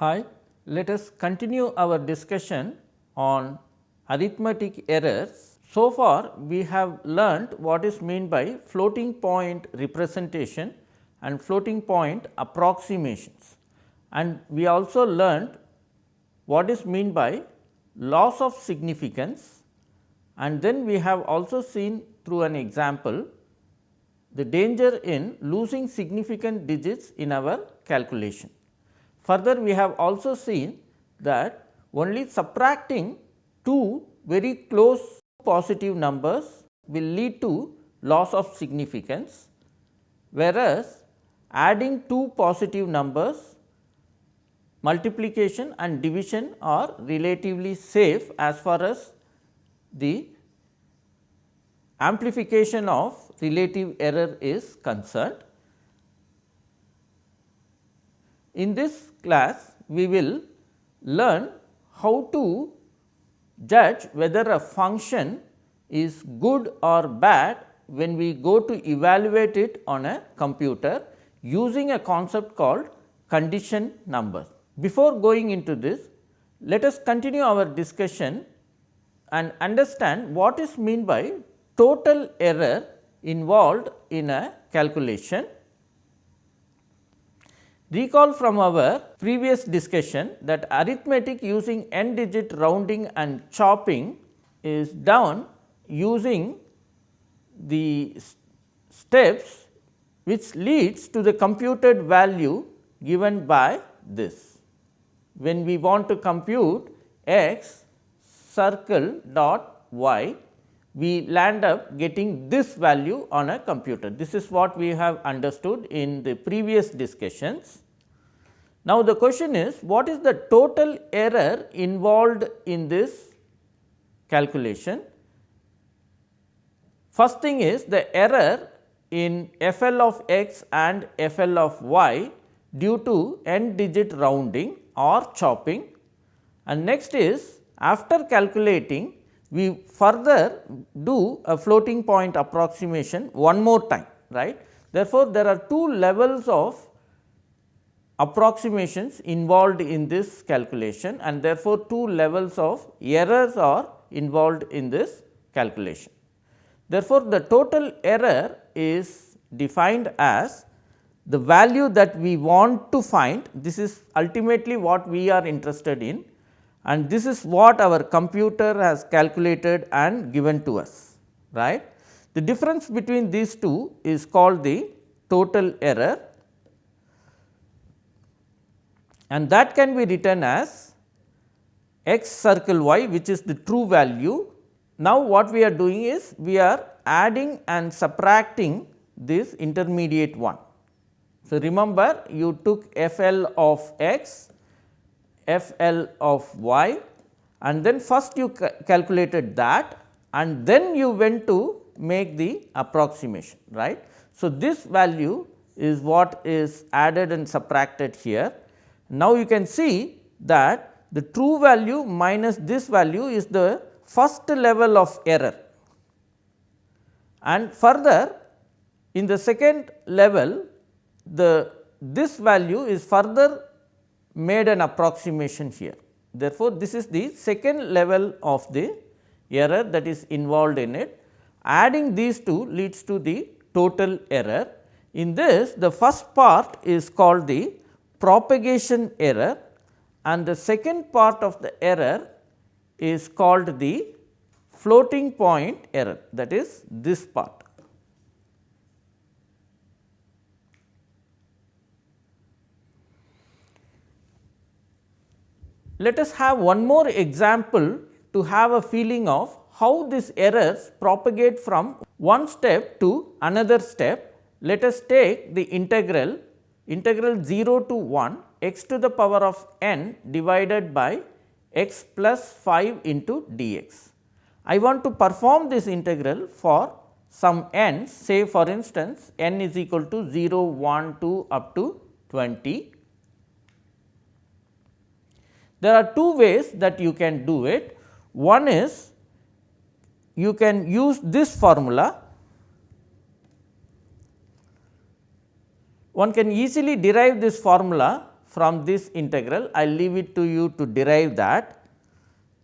Hi, let us continue our discussion on arithmetic errors. So far, we have learnt what is meant by floating point representation and floating point approximations and we also learnt what is meant by loss of significance and then we have also seen through an example the danger in losing significant digits in our calculation. Further, we have also seen that only subtracting two very close positive numbers will lead to loss of significance, whereas adding two positive numbers multiplication and division are relatively safe as far as the amplification of relative error is concerned. In this class, we will learn how to judge whether a function is good or bad when we go to evaluate it on a computer using a concept called condition numbers. Before going into this, let us continue our discussion and understand what is meant by total error involved in a calculation. Recall from our previous discussion that arithmetic using n digit rounding and chopping is done using the steps which leads to the computed value given by this. When we want to compute x circle dot y we land up getting this value on a computer. This is what we have understood in the previous discussions. Now, the question is what is the total error involved in this calculation? First thing is the error in FL of x and FL of y due to n digit rounding or chopping and next is after calculating we further do a floating point approximation one more time right. Therefore, there are two levels of approximations involved in this calculation and therefore, two levels of errors are involved in this calculation. Therefore, the total error is defined as the value that we want to find this is ultimately what we are interested in and this is what our computer has calculated and given to us right. The difference between these two is called the total error and that can be written as x circle y which is the true value. Now, what we are doing is we are adding and subtracting this intermediate one. So, remember you took f l of x f l of y and then first you ca calculated that and then you went to make the approximation right. So, this value is what is added and subtracted here. Now, you can see that the true value minus this value is the first level of error and further in the second level the this value is further made an approximation here. Therefore, this is the second level of the error that is involved in it. Adding these two leads to the total error. In this the first part is called the propagation error and the second part of the error is called the floating point error that is this part. Let us have one more example to have a feeling of how these errors propagate from one step to another step. Let us take the integral integral 0 to 1 x to the power of n divided by x plus 5 into dx. I want to perform this integral for some n say for instance, n is equal to 0, 1, 2 up to 20 there are two ways that you can do it. One is you can use this formula. One can easily derive this formula from this integral. I will leave it to you to derive that.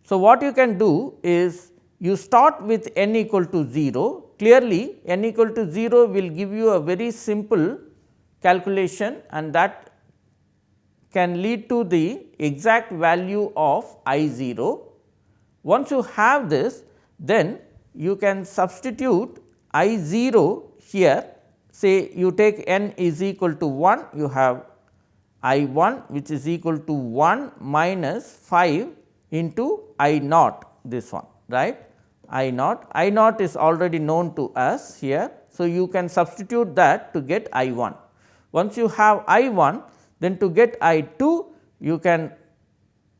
So, what you can do is you start with n equal to 0. Clearly, n equal to 0 will give you a very simple calculation and that can lead to the exact value of I 0. Once you have this, then you can substitute I 0 here say you take n is equal to 1 you have I 1 which is equal to 1 minus 5 into I naught this one right I naught I naught is already known to us here. So, you can substitute that to get I 1 once you have I 1 then to get I 2 you can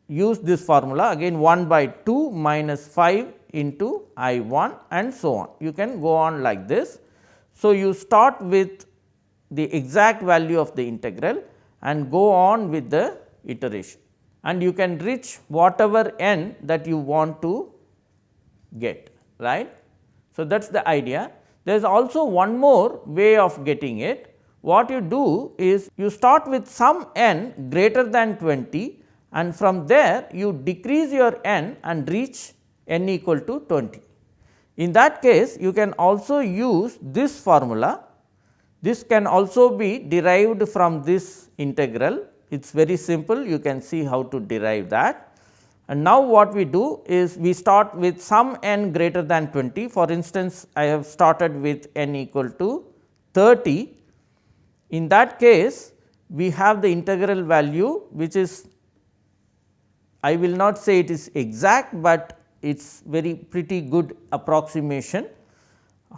use this formula again 1 by 2 minus 5 into I 1 and so on. You can go on like this. So, you start with the exact value of the integral and go on with the iteration and you can reach whatever n that you want to get right. So, that is the idea. There is also one more way of getting it what you do is you start with some n greater than 20 and from there you decrease your n and reach n equal to 20. In that case you can also use this formula. This can also be derived from this integral. It is very simple you can see how to derive that. And now what we do is we start with some n greater than 20 for instance, I have started with n equal to 30 in that case, we have the integral value which is I will not say it is exact, but it is very pretty good approximation.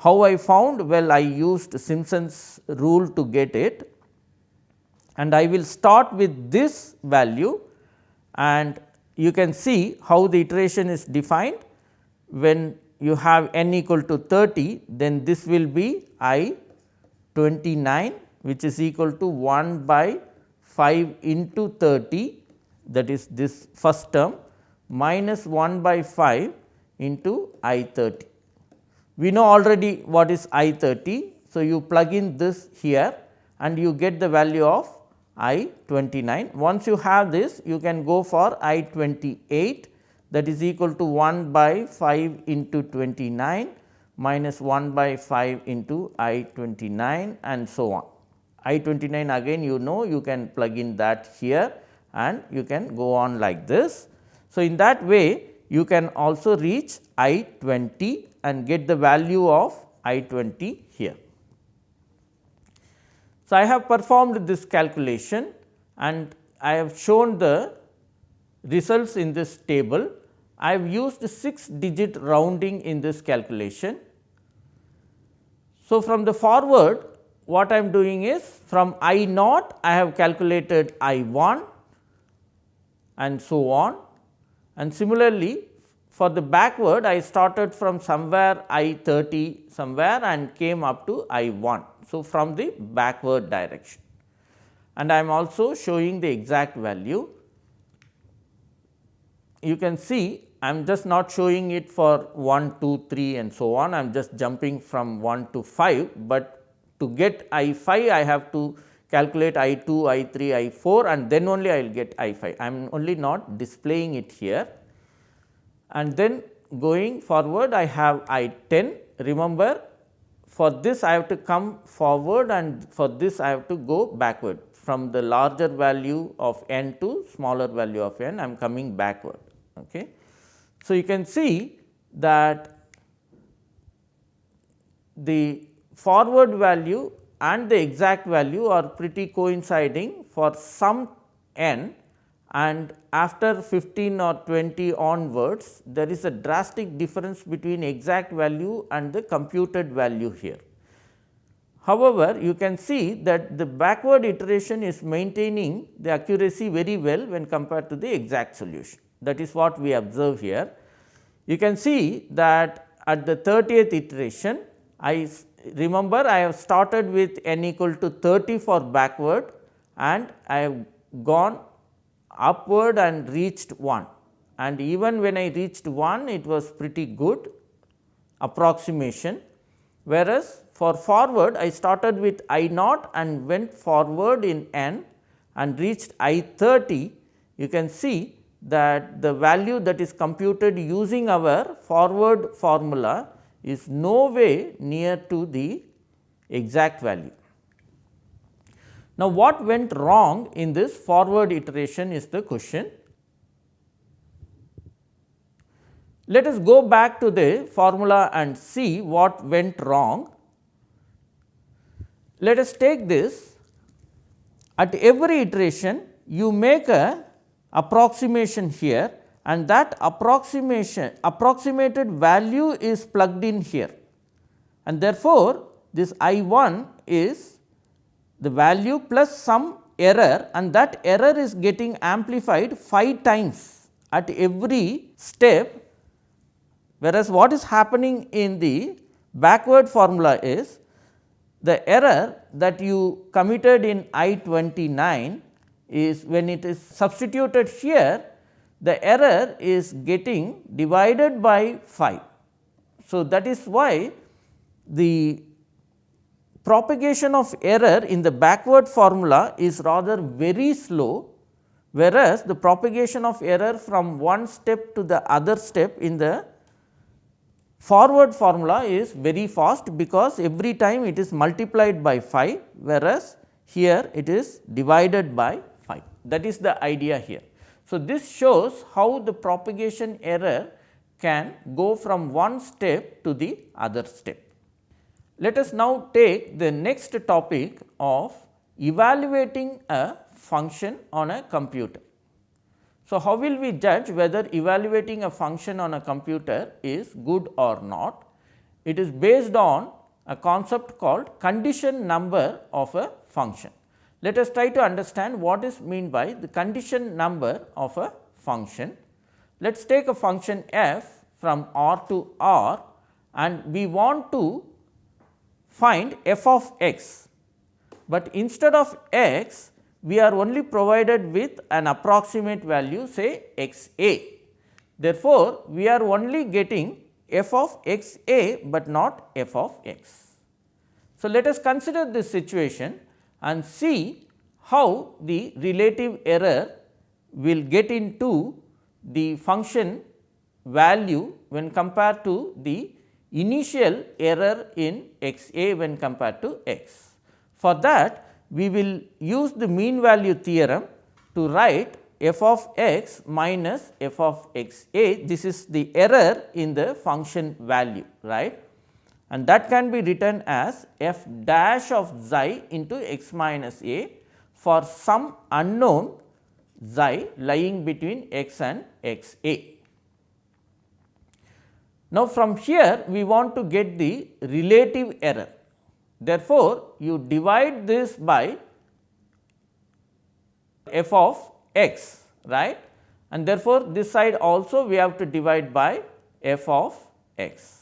How I found? Well, I used Simpson's rule to get it and I will start with this value and you can see how the iteration is defined. When you have n equal to 30, then this will be I 29 which is equal to 1 by 5 into 30 that is this first term minus 1 by 5 into I 30. We know already what is I 30. So, you plug in this here and you get the value of I 29. Once you have this you can go for I 28 that is equal to 1 by 5 into 29 minus 1 by 5 into I 29 and so on. I 29 again you know you can plug in that here and you can go on like this. So, in that way you can also reach I 20 and get the value of I 20 here. So, I have performed this calculation and I have shown the results in this table. I have used 6 digit rounding in this calculation. So, from the forward what I am doing is from I naught I have calculated I 1 and so on and similarly for the backward I started from somewhere I 30 somewhere and came up to I 1. So, from the backward direction and I am also showing the exact value. You can see I am just not showing it for 1, 2, 3 and so on I am just jumping from 1 to 5, but to get I 5 I have to calculate I 2, I 3, I 4 and then only I will get I 5. I am only not displaying it here and then going forward I have I 10. Remember for this I have to come forward and for this I have to go backward from the larger value of n to smaller value of n I am coming backward. Okay. So, you can see that the forward value and the exact value are pretty coinciding for some n and after 15 or 20 onwards there is a drastic difference between exact value and the computed value here. However, you can see that the backward iteration is maintaining the accuracy very well when compared to the exact solution that is what we observe here. You can see that at the 30th iteration I remember I have started with n equal to 30 for backward and I have gone upward and reached 1 and even when I reached 1 it was pretty good approximation. Whereas for forward I started with I naught and went forward in n and reached I 30, you can see that the value that is computed using our forward formula is no way near to the exact value. Now, what went wrong in this forward iteration is the question. Let us go back to the formula and see what went wrong. Let us take this at every iteration you make a approximation here and that approximation approximated value is plugged in here. And therefore, this I 1 is the value plus some error and that error is getting amplified 5 times at every step. Whereas, what is happening in the backward formula is the error that you committed in I 29 is when it is substituted here the error is getting divided by 5. So, that is why the propagation of error in the backward formula is rather very slow, whereas the propagation of error from one step to the other step in the forward formula is very fast, because every time it is multiplied by 5, whereas here it is divided by five. that is the idea here. So, this shows how the propagation error can go from one step to the other step. Let us now take the next topic of evaluating a function on a computer. So, how will we judge whether evaluating a function on a computer is good or not? It is based on a concept called condition number of a function. Let us try to understand what is mean by the condition number of a function. Let us take a function f from R to R and we want to find f of x, but instead of x we are only provided with an approximate value say x a. Therefore, we are only getting f of x a, but not f of x. So, let us consider this situation and see how the relative error will get into the function value when compared to the initial error in x a when compared to x. For that we will use the mean value theorem to write f of x minus f of x a this is the error in the function value right and that can be written as f dash of xi into x minus a for some unknown xi lying between x and x a. Now, from here we want to get the relative error. Therefore, you divide this by f of x right and therefore, this side also we have to divide by f of x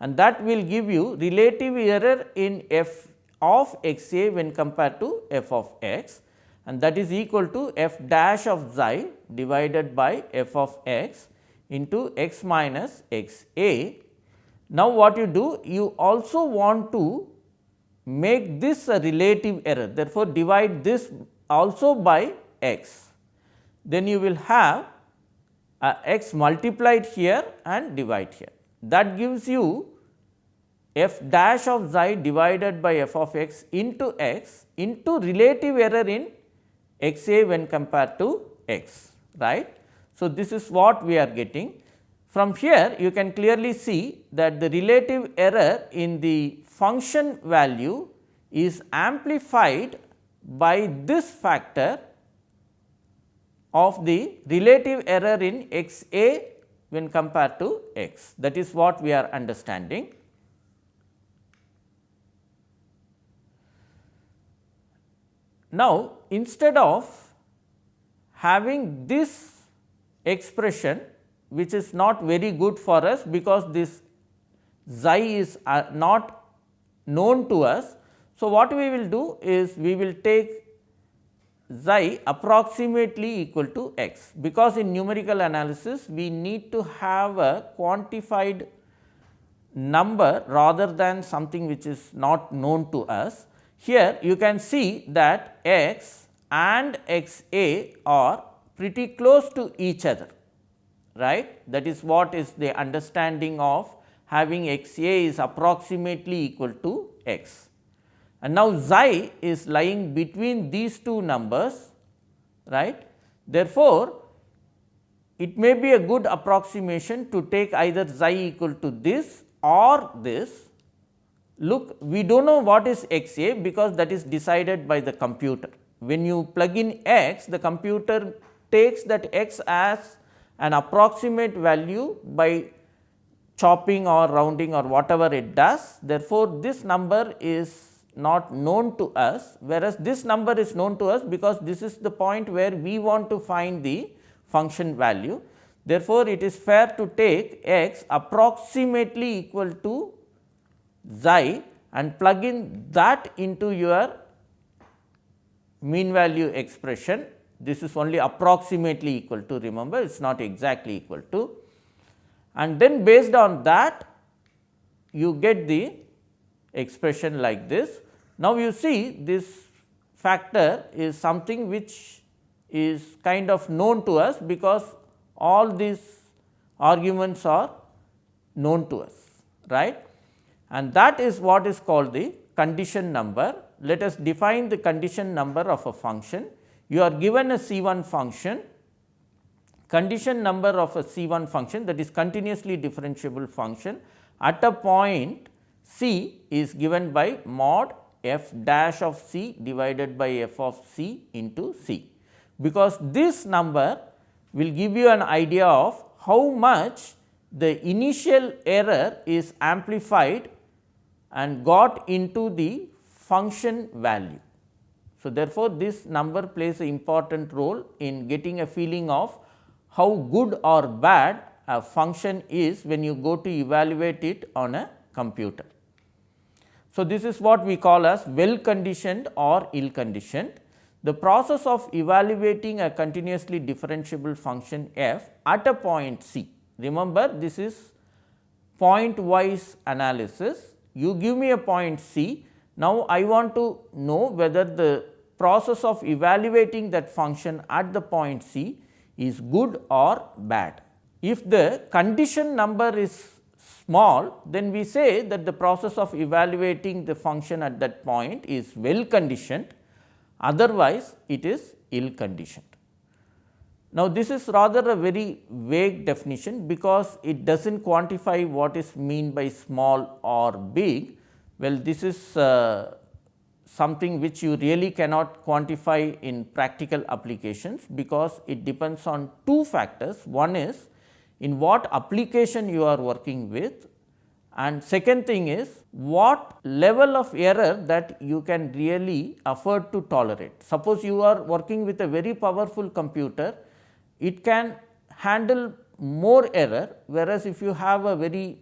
and that will give you relative error in f of x a when compared to f of x and that is equal to f dash of xi divided by f of x into x minus x a. Now, what you do? You also want to make this a relative error therefore, divide this also by x. Then you will have uh, x multiplied here and divide here that gives you f dash of xi divided by f of x into x into relative error in x a when compared to x right. So, this is what we are getting from here you can clearly see that the relative error in the function value is amplified by this factor of the relative error in x a when compared to x that is what we are understanding. Now, instead of having this expression which is not very good for us because this xi is uh, not known to us. So, what we will do is we will take xi approximately equal to x, because in numerical analysis we need to have a quantified number rather than something which is not known to us. Here you can see that x and x a are pretty close to each other right that is what is the understanding of having x a is approximately equal to x. And now, xi is lying between these two numbers right. Therefore, it may be a good approximation to take either xi equal to this or this. Look we do not know what is x a because that is decided by the computer. When you plug in x the computer takes that x as an approximate value by chopping or rounding or whatever it does. Therefore, this number is not known to us whereas, this number is known to us because this is the point where we want to find the function value. Therefore, it is fair to take x approximately equal to xi and plug in that into your mean value expression. This is only approximately equal to remember it is not exactly equal to and then based on that you get the expression like this. Now, you see this factor is something which is kind of known to us because all these arguments are known to us right and that is what is called the condition number. Let us define the condition number of a function. You are given a C 1 function condition number of a C 1 function that is continuously differentiable function at a point C is given by mod f dash of C divided by f of C into C because this number will give you an idea of how much the initial error is amplified and got into the function value. So, therefore, this number plays an important role in getting a feeling of how good or bad a function is when you go to evaluate it on a computer. So, this is what we call as well conditioned or ill conditioned. The process of evaluating a continuously differentiable function f at a point c. Remember this is point wise analysis. You give me a point c. Now, I want to know whether the process of evaluating that function at the point c is good or bad. If the condition number is small, then we say that the process of evaluating the function at that point is well conditioned otherwise it is ill conditioned. Now, this is rather a very vague definition because it does not quantify what is mean by small or big. Well, this is uh, something which you really cannot quantify in practical applications because it depends on two factors. One is in what application you are working with and second thing is what level of error that you can really afford to tolerate. Suppose you are working with a very powerful computer, it can handle more error whereas, if you have a very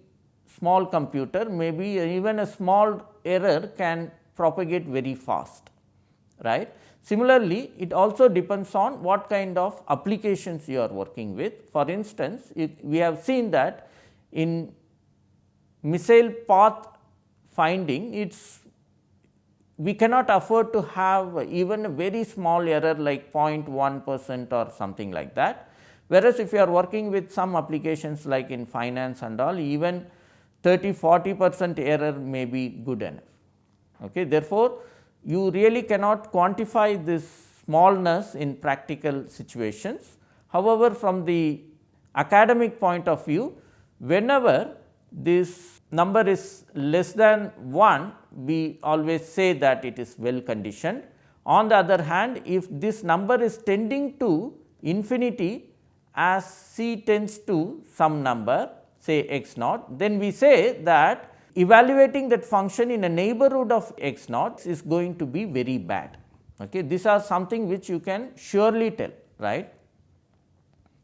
small computer maybe even a small error can propagate very fast right. Similarly, it also depends on what kind of applications you are working with. For instance, we have seen that in missile path finding it's we cannot afford to have even a very small error like 0.1 percent or something like that. Whereas, if you are working with some applications like in finance and all even 30 40 percent error may be good enough. Okay. Therefore, you really cannot quantify this smallness in practical situations. However, from the academic point of view whenever this number is less than 1, we always say that it is well conditioned. On the other hand, if this number is tending to infinity as c tends to some number say x naught, then we say that evaluating that function in a neighborhood of x naught is going to be very bad. Okay. These are something which you can surely tell right,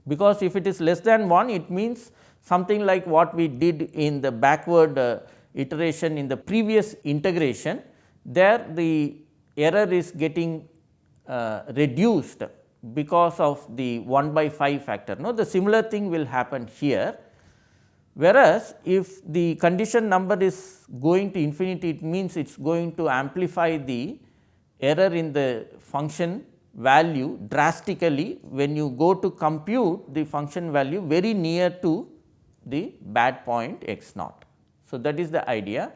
because if it is less than 1 it means something like what we did in the backward uh, iteration in the previous integration, there the error is getting uh, reduced because of the 1 by 5 factor. No, the similar thing will happen here. Whereas, if the condition number is going to infinity, it means it is going to amplify the error in the function value drastically when you go to compute the function value very near to the bad point x naught. So, that is the idea.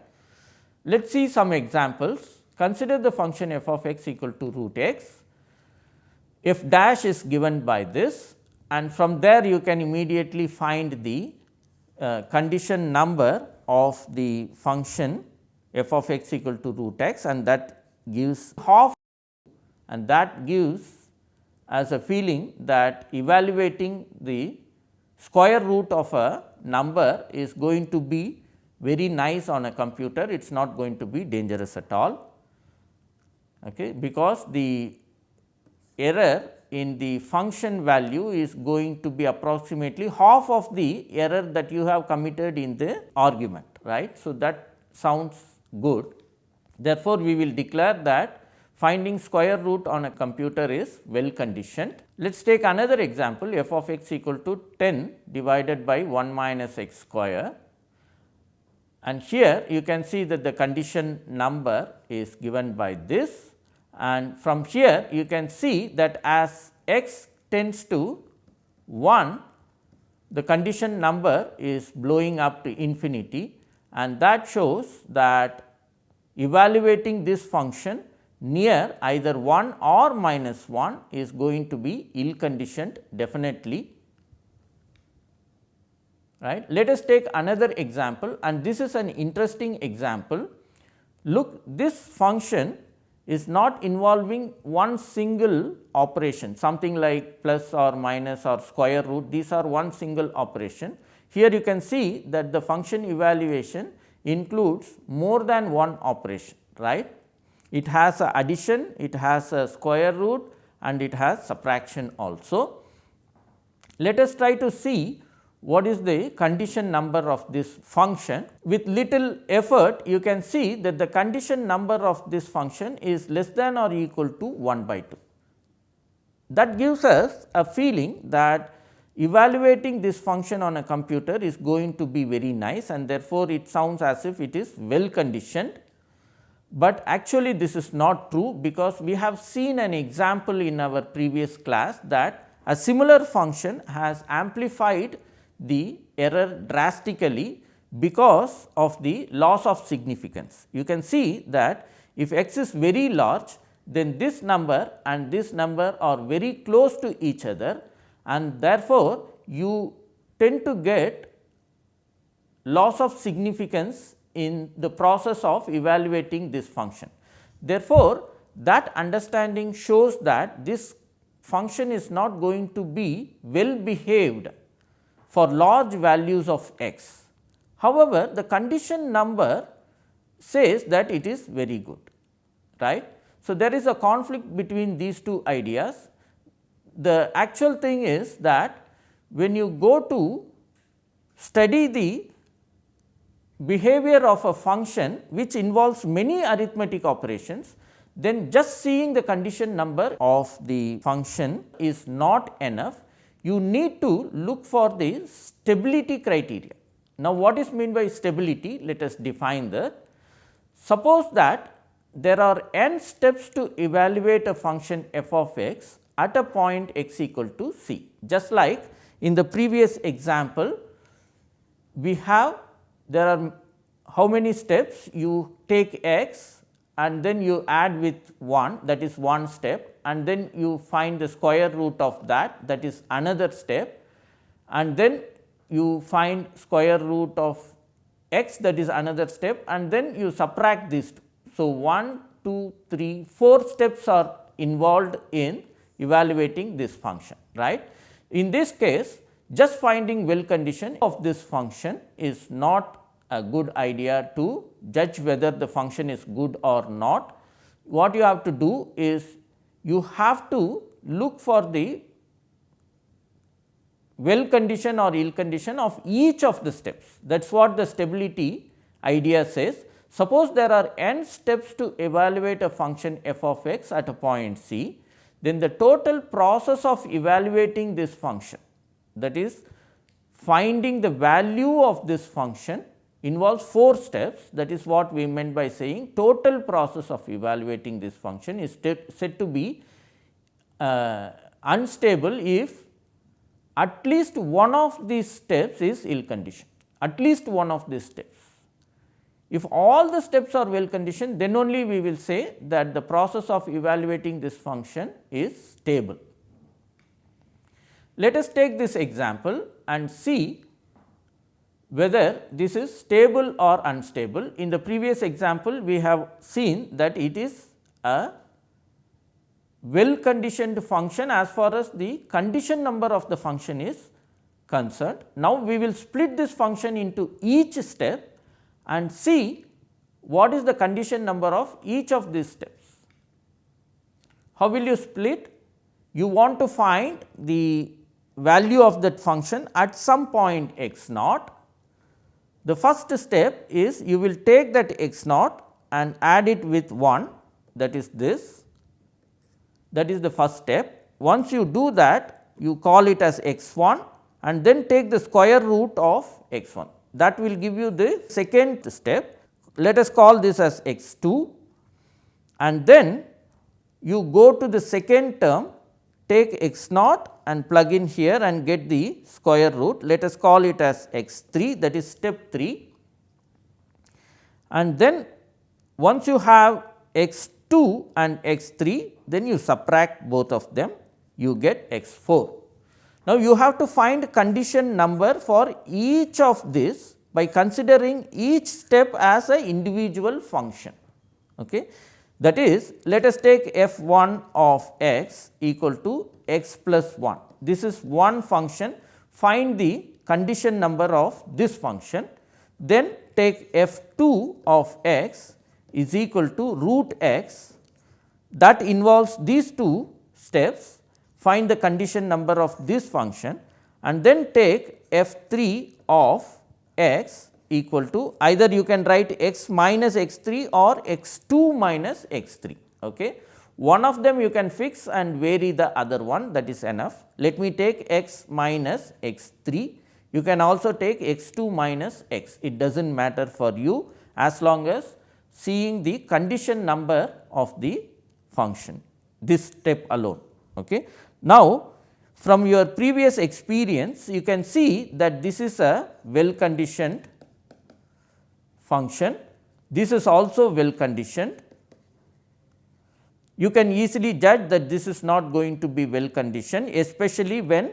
Let us see some examples. Consider the function f of x equal to root x, f dash is given by this and from there you can immediately find the uh, condition number of the function f of x equal to root x and that gives half and that gives as a feeling that evaluating the square root of a number is going to be very nice on a computer, it is not going to be dangerous at all. Okay, because the error in the function value is going to be approximately half of the error that you have committed in the argument right. So, that sounds good. Therefore, we will declare that finding square root on a computer is well conditioned. Let us take another example f of x equal to 10 divided by 1 minus x square and here you can see that the condition number is given by this and from here you can see that as x tends to 1 the condition number is blowing up to infinity and that shows that evaluating this function near either 1 or minus 1 is going to be ill conditioned definitely. Right. Let us take another example and this is an interesting example. Look this function is not involving one single operation something like plus or minus or square root these are one single operation. Here you can see that the function evaluation includes more than one operation right. It has a addition, it has a square root and it has subtraction also. Let us try to see what is the condition number of this function. With little effort you can see that the condition number of this function is less than or equal to 1 by 2. That gives us a feeling that evaluating this function on a computer is going to be very nice and therefore, it sounds as if it is well conditioned but actually this is not true because we have seen an example in our previous class that a similar function has amplified the error drastically because of the loss of significance. You can see that if x is very large then this number and this number are very close to each other and therefore, you tend to get loss of significance in the process of evaluating this function. Therefore, that understanding shows that this function is not going to be well behaved for large values of x. However, the condition number says that it is very good right. So, there is a conflict between these two ideas. The actual thing is that when you go to study the behavior of a function which involves many arithmetic operations, then just seeing the condition number of the function is not enough. You need to look for the stability criteria. Now, what is meant by stability? Let us define that. Suppose that there are n steps to evaluate a function f of x at a point x equal to c. Just like in the previous example, we have there are how many steps you take x and then you add with 1 that is one step and then you find the square root of that that is another step and then you find square root of x that is another step and then you subtract these two. So, 1, 2, 3, 4 steps are involved in evaluating this function right. In this case just finding well condition of this function is not a good idea to judge whether the function is good or not. What you have to do is you have to look for the well condition or ill condition of each of the steps that is what the stability idea says. Suppose there are n steps to evaluate a function f of x at a point c, then the total process of evaluating this function that is finding the value of this function involves 4 steps that is what we meant by saying total process of evaluating this function is said to be uh, unstable if at least one of these steps is ill conditioned, at least one of these steps. If all the steps are well conditioned, then only we will say that the process of evaluating this function is stable. Let us take this example and see whether this is stable or unstable. In the previous example, we have seen that it is a well conditioned function as far as the condition number of the function is concerned. Now, we will split this function into each step and see what is the condition number of each of these steps. How will you split? You want to find the value of that function at some point x naught. The first step is you will take that x naught and add it with 1 that is this that is the first step. Once you do that you call it as x 1 and then take the square root of x 1 that will give you the second step. Let us call this as x 2 and then you go to the second term take x naught and plug in here and get the square root. Let us call it as x 3 that is step 3 and then once you have x 2 and x 3 then you subtract both of them you get x 4. Now, you have to find condition number for each of this by considering each step as a individual function. Okay. That is let us take f 1 of x equal to x plus 1. This is one function. Find the condition number of this function. Then take f 2 of x is equal to root x. That involves these two steps. Find the condition number of this function. And then take f 3 of x equal to either you can write x minus x 3 or x 2 minus x 3. Okay. One of them you can fix and vary the other one that is enough. Let me take x minus x 3, you can also take x 2 minus x, it does not matter for you as long as seeing the condition number of the function, this step alone. Okay. Now, from your previous experience, you can see that this is a well conditioned function, this is also well conditioned you can easily judge that this is not going to be well conditioned especially when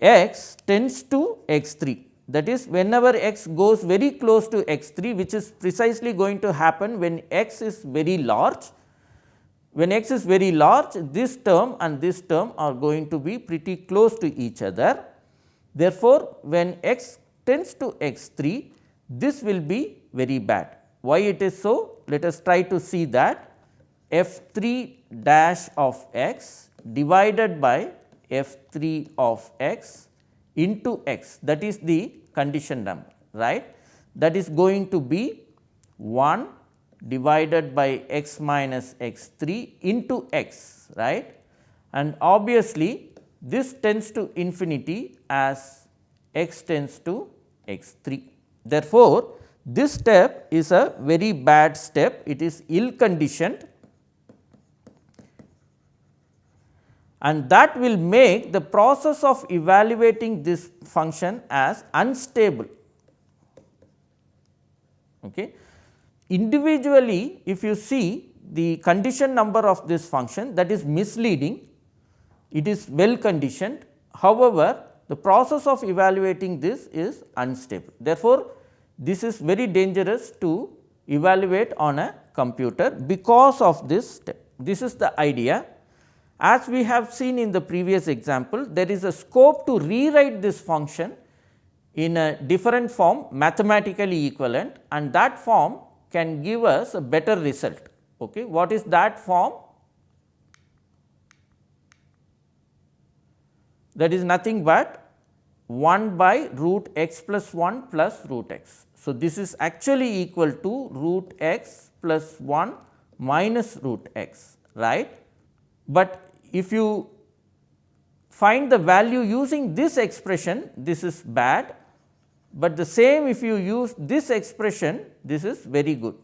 x tends to x 3 that is whenever x goes very close to x 3 which is precisely going to happen when x is very large. When x is very large this term and this term are going to be pretty close to each other. Therefore, when x tends to x 3 this will be very bad. Why it is so? Let us try to see that f 3 dash of x divided by f 3 of x into x that is the condition number right that is going to be 1 divided by x minus x 3 into x right and obviously this tends to infinity as x tends to x 3. Therefore, this step is a very bad step it is ill conditioned and that will make the process of evaluating this function as unstable. Okay. Individually if you see the condition number of this function that is misleading, it is well conditioned. However, the process of evaluating this is unstable. Therefore, this is very dangerous to evaluate on a computer because of this step. This is the idea as we have seen in the previous example, there is a scope to rewrite this function in a different form mathematically equivalent and that form can give us a better result. Okay. What is that form? That is nothing but 1 by root x plus 1 plus root x. So, this is actually equal to root x plus 1 minus root x right, but if you find the value using this expression this is bad, but the same if you use this expression this is very good.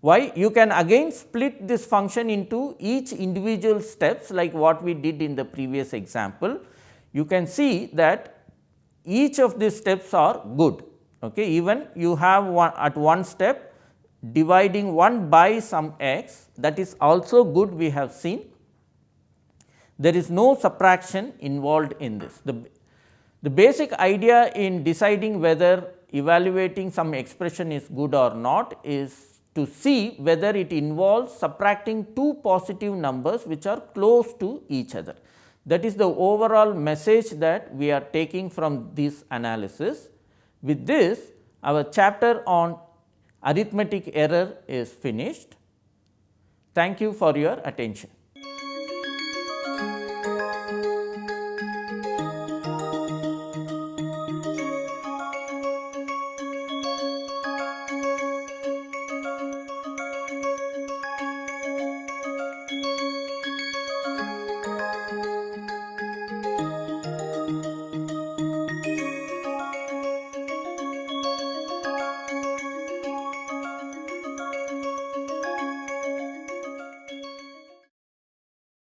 Why? You can again split this function into each individual steps like what we did in the previous example. You can see that each of these steps are good. Okay. Even you have one at one step dividing 1 by some x that is also good we have seen. There is no subtraction involved in this. The, the basic idea in deciding whether evaluating some expression is good or not is to see whether it involves subtracting two positive numbers which are close to each other. That is the overall message that we are taking from this analysis. With this, our chapter on arithmetic error is finished. Thank you for your attention.